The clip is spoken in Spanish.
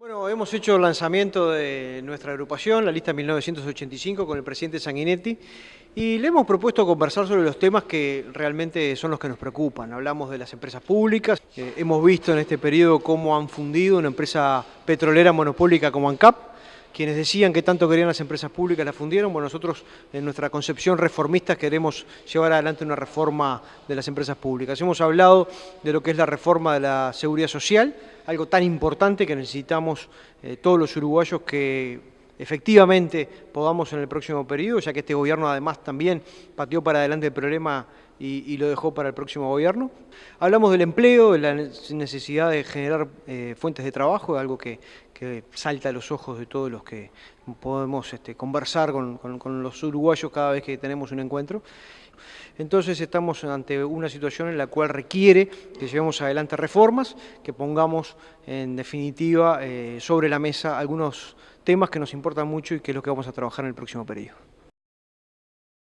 Bueno, hemos hecho el lanzamiento de nuestra agrupación, la lista 1985, con el presidente Sanguinetti, y le hemos propuesto conversar sobre los temas que realmente son los que nos preocupan. Hablamos de las empresas públicas, eh, hemos visto en este periodo cómo han fundido una empresa petrolera monopólica como ANCAP, quienes decían que tanto querían las empresas públicas la fundieron, bueno, nosotros en nuestra concepción reformista queremos llevar adelante una reforma de las empresas públicas. Hemos hablado de lo que es la reforma de la seguridad social, algo tan importante que necesitamos eh, todos los uruguayos que efectivamente podamos en el próximo periodo, ya que este gobierno además también pateó para adelante el problema y, lo dejó para el próximo gobierno. Hablamos del empleo, de la necesidad de generar eh, fuentes de trabajo, algo que, salta a los ojos de todos los que podemos este, conversar con, los uruguayos cada vez que tenemos un encuentro. Entonces estamos ante una situación en la cual requiere que llevemos adelante reformas, que pongamos en definitiva eh, sobre la mesa algunos temas que nos importan mucho y que es lo que vamos a trabajar en el próximo periodo.